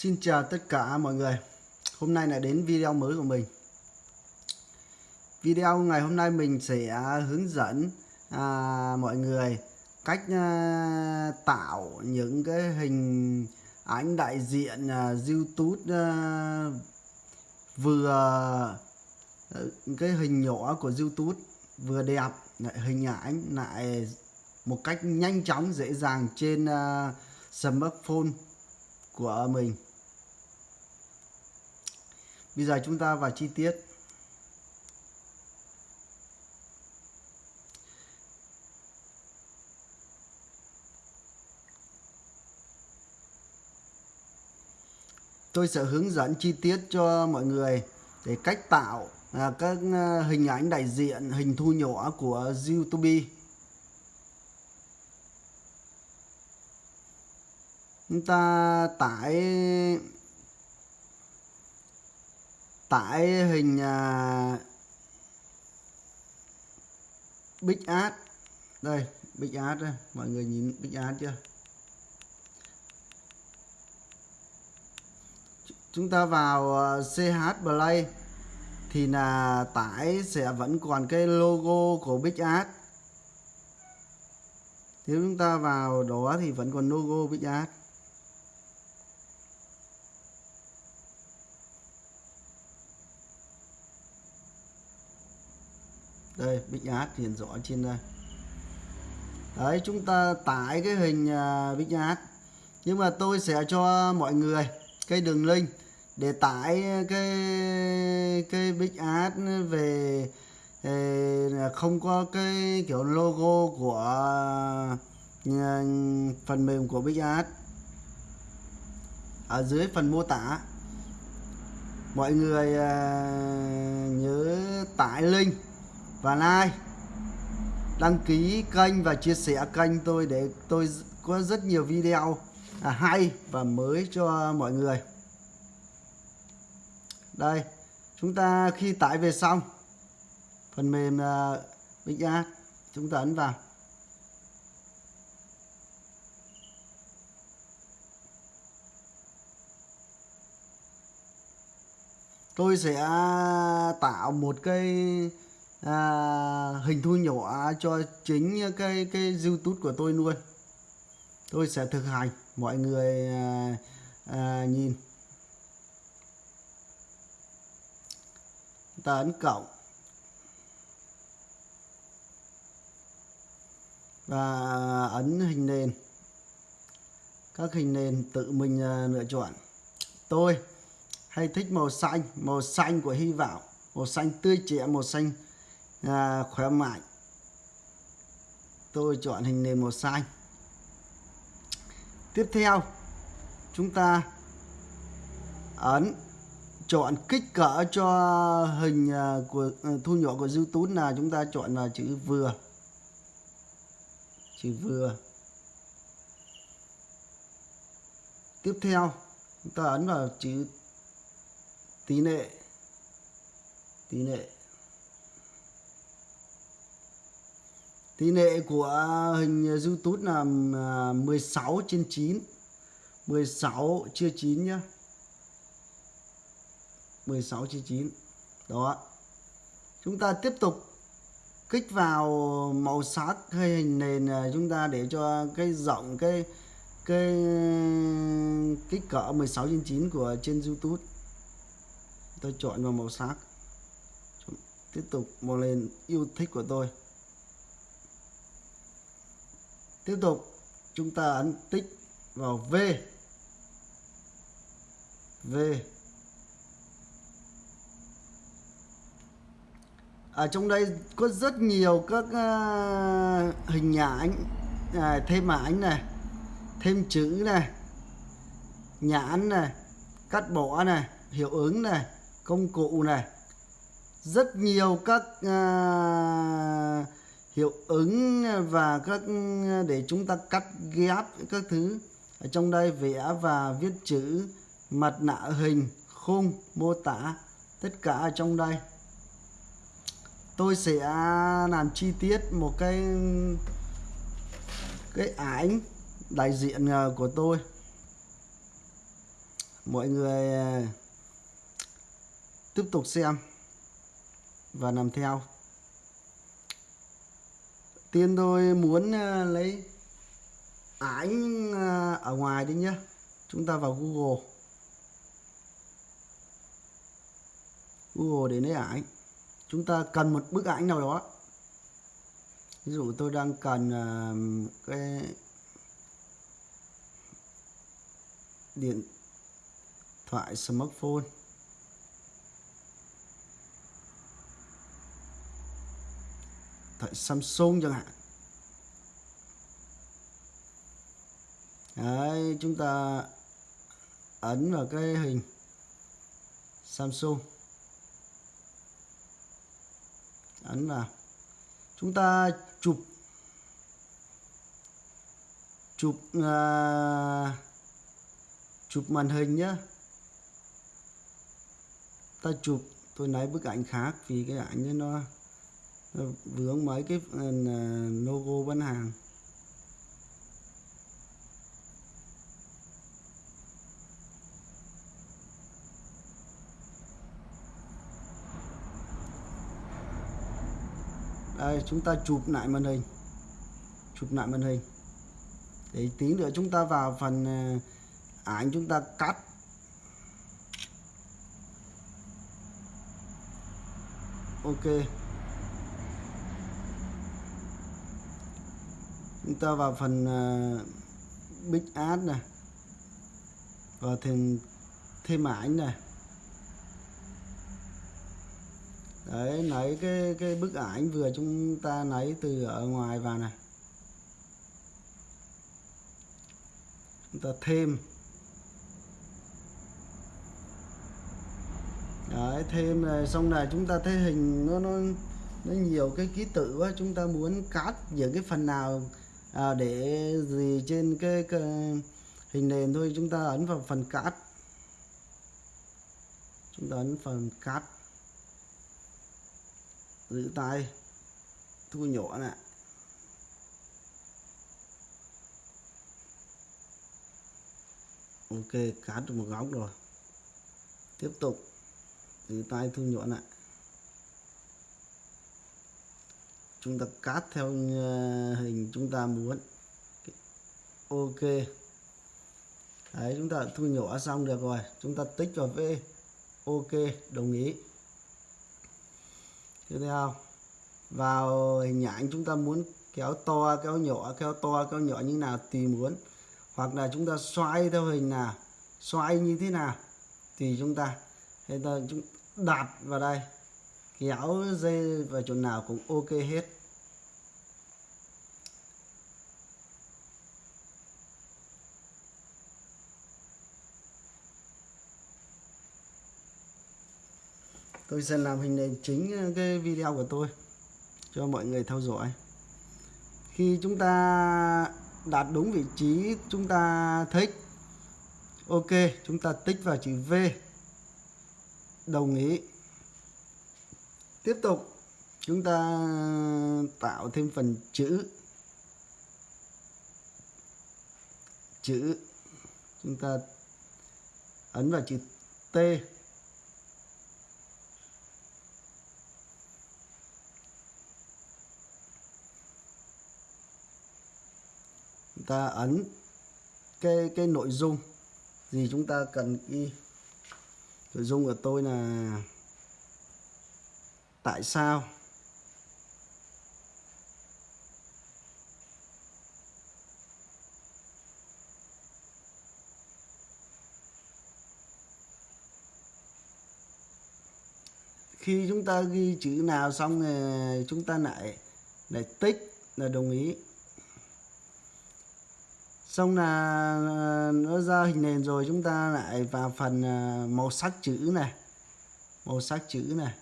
Xin chào tất cả mọi người. Hôm nay lại đến video mới của mình. Video ngày hôm nay mình sẽ hướng dẫn à, mọi người cách à, tạo những cái hình ảnh đại diện à, YouTube à, vừa ừ, cái hình nhỏ của YouTube vừa đẹp lại hình ảnh lại một cách nhanh chóng dễ dàng trên uh, smartphone của mình bây giờ chúng ta vào chi tiết. Tôi sẽ hướng dẫn chi tiết cho mọi người để cách tạo à, các à, hình ảnh đại diện hình thu nhỏ của YouTube. Chúng ta tải tải hình uh, Big Ad đây Big Ad đây mọi người nhìn Big Ad chưa? Chúng ta vào à, uh, CH Play thì là tải sẽ vẫn còn cái logo của Big Ad nếu chúng ta vào đó thì vẫn còn logo Big Ad đây, bích Ad hiện rõ trên đây. Đấy, chúng ta tải cái hình à, bích Big nhưng mà tôi sẽ cho mọi người cái đường link để tải cái cái bích Ad về à, không có cái kiểu logo của à, phần mềm của bích Ad ở dưới phần mô tả, mọi người nhớ tải link và like đăng ký kênh và chia sẻ kênh tôi để tôi có rất nhiều video à, hay và mới cho mọi người. Đây chúng ta khi tải về xong phần mềm uh, Big Ad chúng ta ấn vào. Tôi sẽ à, tạo một cái à, hình thu nhỏ cho chính cái cái YouTube của tôi luôn. Tôi sẽ thực hành mọi người à, à, nhìn. Ta ấn cộng. Và ấn hình nền. Các hình nền tự mình à, lựa chọn. Tôi hay thích màu xanh màu xanh của hy vọng màu xanh tươi trẻ màu xanh à, khỏe mạnh. Tôi chọn hình nền màu xanh. Tiếp theo chúng ta ấn chọn kích cỡ cho hình à, của à, thu nhỏ của YouTube là chúng ta chọn là chữ vừa. Chữ vừa. Tiếp theo chúng ta ấn vào chữ tỷ lệ tỷ lệ tỷ lệ của hình YouTube là à, 16 trên 9 16 chia 9 nhá. 16 chia 9 đó. Chúng ta tiếp tục kích vào màu sắc hay hình nền à, chúng ta để cho cái rộng, cái cái kích cỡ 16 trên 9 của trên YouTube. Tôi chọn vào màu sắc. Tiếp tục màu lên yêu thích của tôi tiếp tục chúng ta ấn tích vào V. V. Ở trong đây có rất nhiều các uh, hình ảnh à, thêm ảnh này thêm chữ này nhãn này cắt bỏ này hiệu ứng này công cụ này. Rất nhiều các uh, hiệu ứng và các, để chúng ta cắt ghép các thứ ở trong đây, vẽ và viết chữ mặt nạ hình, khung, mô tả, tất cả ở trong đây. Tôi sẽ làm chi tiết một cái cái ảnh đại diện ờ, của tôi. Mọi người ờ, tiếp tục xem và làm theo tiên tôi muốn à, lấy ảnh à, ở ngoài đi nhé chúng ta vào Google. Google để lấy ảnh chúng ta cần một bức ảnh nào đó. Ví dụ tôi đang cần à, cái điện thoại, smartphone. Thoại Samsung chẳng hạn. Đấy, chúng ta ấn vào cái hình Samsung. Ấn vào. Chúng ta chụp chụp uh, chụp màn hình nhé ta chụp tôi lấy bức ảnh khác vì cái ảnh nó, nó Ờ, vướng mấy cái ờ, logo bán hàng. Đây, chúng ta chụp lại màn hình. Chụp lại màn hình. Để tí nữa chúng ta vào phần ờ, ảnh chúng ta cắt. Ok. Chúng ta vào phần uh, big ad này và thêm thêm ảnh này đấy lấy cái cái bức ảnh vừa chúng ta lấy từ ở ngoài vào này chúng ta thêm. Đấy thêm này xong là chúng ta thấy hình nó nó nó nhiều cái ký tự quá. Chúng ta muốn cắt những cái phần nào à, để gì trên cái, cái hình nền thôi chúng ta ấn vào phần cắt chúng ta ấn phần cắt giữ tay. Thu nhỏ lại ok cắt được một góc rồi. Tiếp tục. Giữ tay thu nhỏ lại chúng ta cắt theo ờ, hình chúng ta muốn. Ok. Đấy, chúng ta thu nhỏ xong được rồi. Chúng ta tích vào v. Ok, đồng ý. Tiếp theo. Vào hình ảnh chúng ta muốn kéo to, kéo nhỏ, kéo to, kéo nhỏ như nào tùy muốn. Hoặc là chúng ta xoay theo hình nào, xoay như thế nào thì chúng ta hay ta, chúng đặt vào đây kéo dây vào chỗ nào cũng ok hết. Tôi sẽ làm hình nền chính ờ, cái video của tôi cho mọi người theo dõi. Khi chúng ta đạt đúng vị trí chúng ta thích, ok, chúng ta tích vào chữ V, đồng ý tiếp tục, chúng ta tạo thêm phần chữ. Chữ, chúng ta ấn vào chữ T. Chúng ta ấn cái cái nội dung gì chúng ta cần ghi. Nội dung của tôi là tại sao? Khi chúng ta ghi chữ nào xong thì chúng ta lại lại tích là đồng ý. Xong là ờ, nó ra hình nền rồi, chúng ta lại vào phần ờ, màu sắc chữ này. Màu sắc chữ này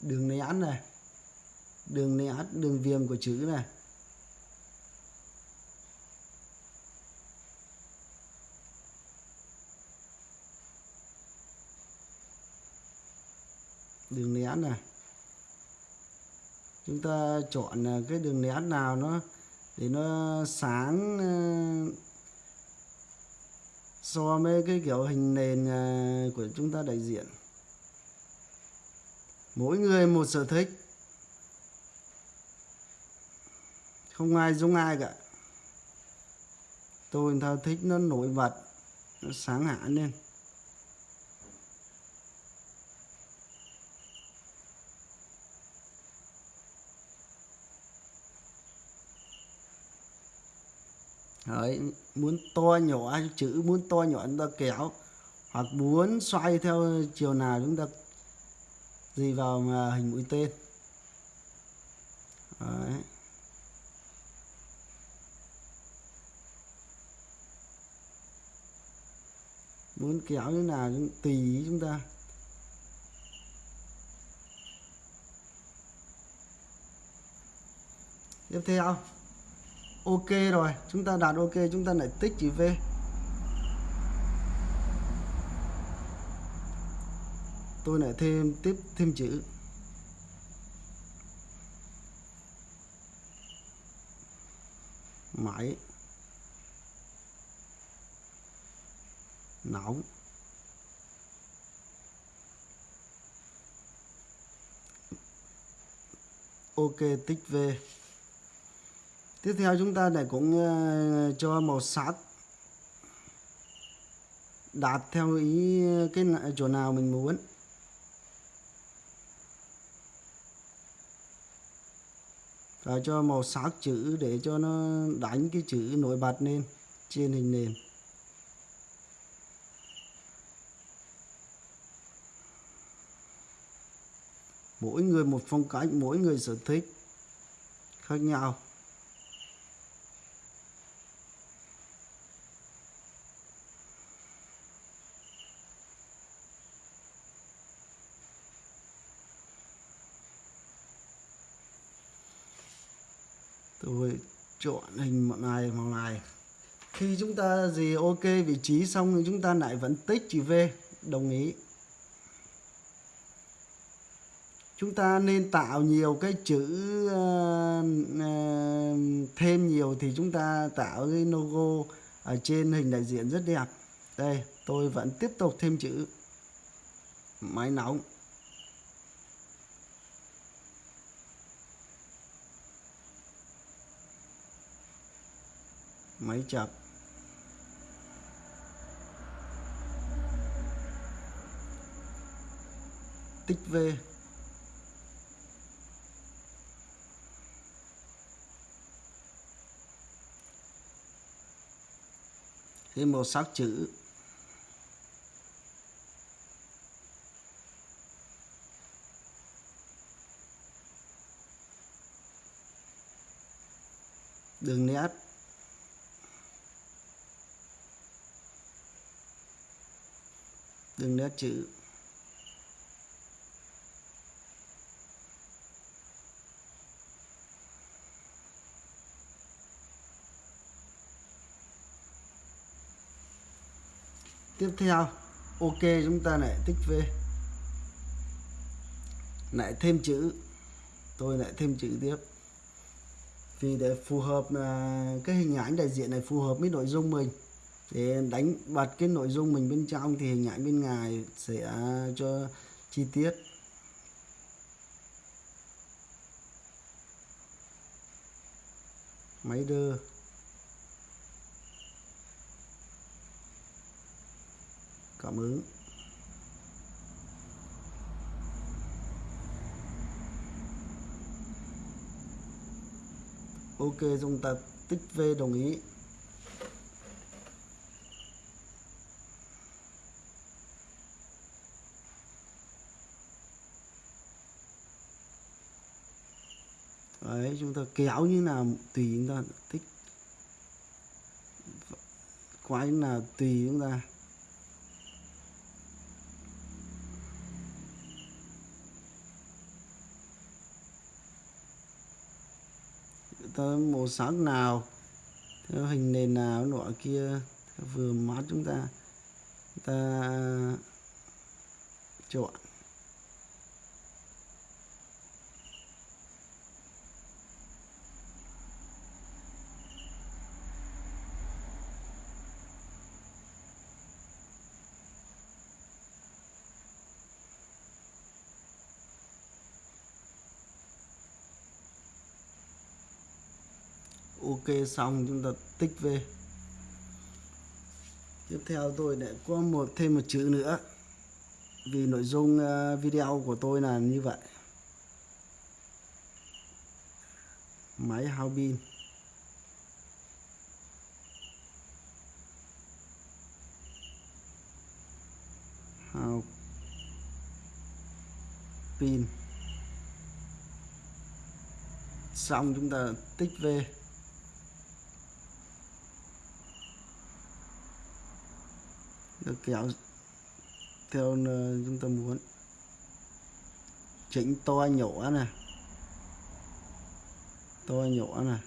đường nét này. Đường nét đường viền của chữ này. Đường nét này. Chúng ta chọn à, cái đường nét nào nó, để nó sáng à, so với cái kiểu hình nền à, của chúng ta đại diện mỗi người một sở thích. Không ai giống ai cả. Tôi thao thích nó nổi bật nó sáng hạ lên. Đấy, muốn to nhỏ chữ muốn to nhỏ chúng ta kéo hoặc muốn xoay theo chiều nào chúng ta gì vào mà hình mũi tên. Đấy. muốn kéo như nào cũng tùy ý chúng ta. Tiếp theo. Ok rồi, chúng ta đạt ok, chúng ta lại tích chữ v. tôi lại thêm tiếp thêm chữ. Máy nóng ok tích v. Tiếp theo chúng ta lại cũng uh, cho màu sắc đạt theo ý cái chỗ nào mình muốn. Và cho màu sắc chữ để cho nó đánh cái chữ nổi bật lên trên hình nền. Mỗi người một phong cách, mỗi người sở thích khác nhau. Tôi chọn hình màu này màu này khi chúng ta gì ok vị trí xong thì chúng ta lại vẫn tích chữ V. Đồng ý. Chúng ta nên tạo nhiều cái chữ uh, uh, thêm nhiều thì chúng ta tạo cái logo ở trên hình đại diện rất đẹp. Đây tôi vẫn tiếp tục thêm chữ. Máy nóng. Máy chập? Tích V. Thêm màu sắc chữ đường nét đường nét chữ. Tiếp theo, ok chúng ta lại tích v. Lại thêm chữ. Tôi lại thêm chữ tiếp. Vì để phù hợp à, cái hình ảnh đại diện này phù hợp với nội dung mình để đánh, bật cái nội dung mình bên trong thì hình ảnh bên ngoài sẽ à, cho chi tiết. Máy đưa cảm ứng. Ok chúng ta tích v đồng ý. Cái áo như nào tùy chúng ta thích. Quái nào tùy chúng ta tới màu sắc nào theo hình nền nào, nọ kia vừa mắt chúng ta. Ta à, chọn. Xong chúng ta tích về tiếp theo tôi lại có một, thêm một chữ nữa, vì nội dung à, video của tôi là như vậy. Máy hao pin. Hao pin. Xong chúng ta tích về được kéo theo chúng ta muốn. Chỉnh to nhỏ này to nhỏ này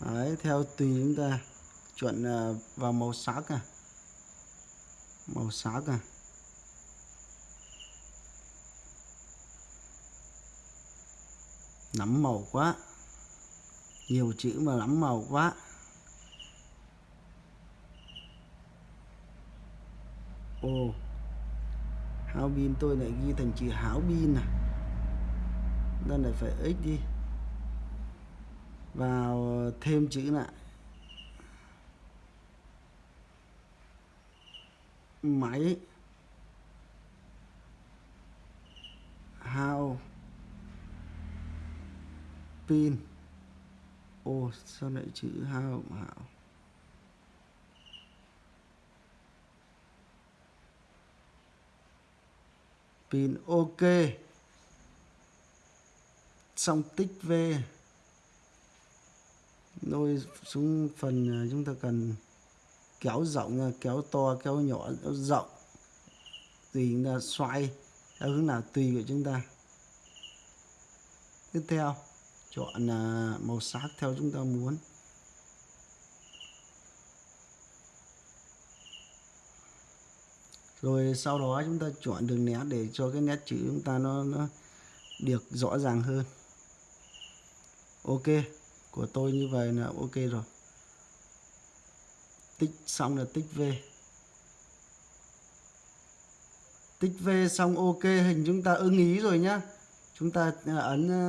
Đấy, theo tùy chúng ta. Chuẩn à, vào màu sắc à. Màu sắc à. Nắm màu quá. Nhiều chữ mà lắm màu quá. Ồ háo pin tôi lại ghi thành chữ háo pin à? Nên lại phải x đi. Vào ờ, thêm chữ lại. Máy. Hao pin. Ô, sao lại chữ hao hảo? Pin, ok. Xong tích v. Nôi xuống phần à, chúng ta cần kéo rộng à, kéo to, kéo nhỏ, kéo rộng. Tùy chúng ta xoay, theo hướng nào tùy của chúng ta. Tiếp theo, chọn à, màu sắc theo chúng ta muốn. Rồi sau đó chúng ta chọn đường nét để cho cái nét chữ chúng ta nó, nó được rõ ràng hơn. Ok của tôi như vậy là ok rồi. Tích xong là tích v. Tích v xong ok hình chúng ta ưng ý rồi nhá. Chúng ta à, ấn à,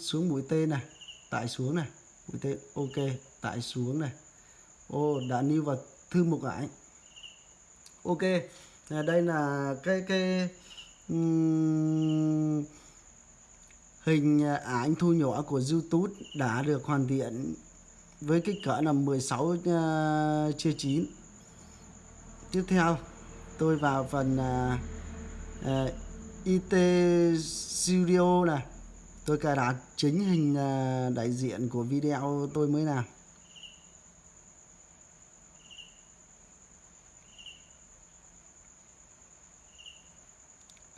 xuống mũi tên này tải xuống này. Mũi tên ok tải xuống này. Ô đã lưu vào thư mục ảnh. Ok à, đây là cái cái um, hình à, ảnh thu nhỏ của YouTube đã được hoàn thiện với kích cỡ là 16 uh, à, chia 9 tiếp theo tôi vào phần à, uh, uh, IT Studio này. Tôi cài đặt chính hình uh, đại diện của video tôi mới làm.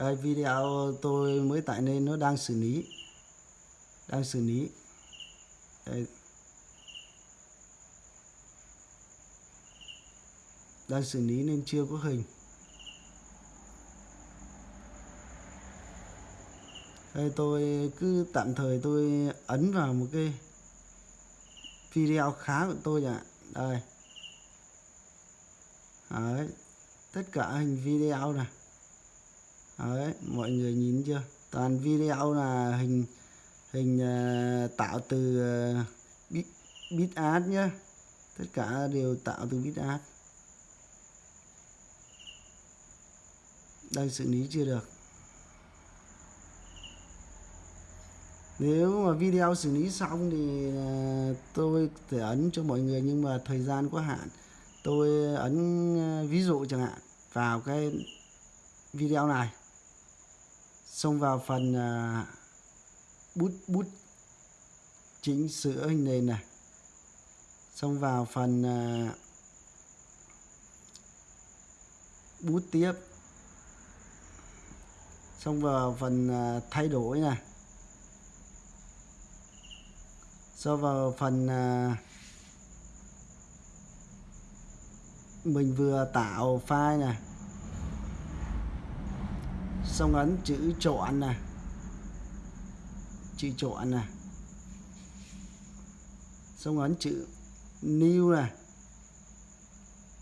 Đây, video tôi mới tải lên nó đang xử lý. Đang xử lý. Đây. đang xử lý nên chưa có hình. Đây tôi cứ tạm thời tôi ấn vào một cái video khá của tôi ạ. Đây. Đấy. tất cả hình video này. À, đấy, mọi người nhìn chưa? Toàn video là hình hình uh, tạo từ uh, bit, bit art nhá. Tất cả đều tạo từ bit art. Đang xử lý chưa được. Nếu mà video xử lý xong thì uh, tôi thể ấn cho mọi người nhưng mà thời gian có hạn. Tôi ấn uh, ví dụ chẳng hạn vào cái video này xong vào phần uh, bút bút chỉnh sửa hình nền này. Xong vào phần uh, bút tiếp. Xong vào phần uh, thay đổi này. Xong vào phần uh, mình vừa tạo file này xong ấn chữ chọn này chữ chọn này xong ấn chữ new này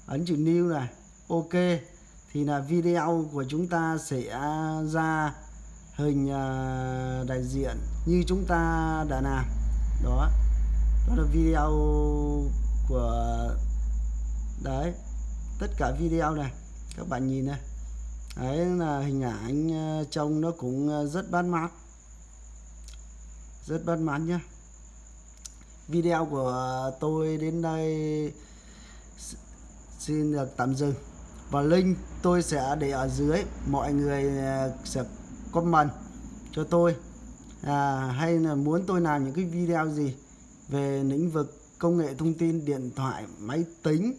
ấn chữ new này ok, thì là video của chúng ta sẽ ra hình à, đại diện như chúng ta đã làm. Đó. Đó là video của, đấy, tất cả video này. Các bạn nhìn này đấy là hình ảnh ờ, trông nó cũng ờ, rất bắt mắt. Rất bắt mắt nhá. Video của tôi đến đây xin được tạm dừng. Và link tôi sẽ để ở dưới. Mọi người ờ, sẽ comment cho tôi. À, hay là muốn tôi làm những cái video gì về lĩnh vực công nghệ thông tin điện thoại máy tính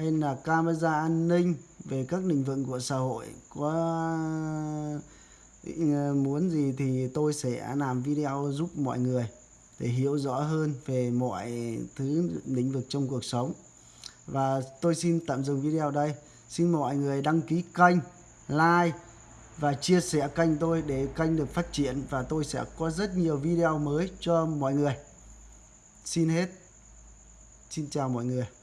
hay là camera an ninh về các lĩnh vực của xã hội? Có ờ, muốn gì thì tôi sẽ làm video giúp mọi người để hiểu rõ hơn về mọi thứ lĩnh vực trong cuộc sống. Và tôi xin tạm dừng video đây. Xin mọi người đăng ký kênh, like và chia sẻ kênh tôi để kênh được phát triển và tôi sẽ có rất nhiều video mới cho mọi người. Xin hết. Xin chào mọi người.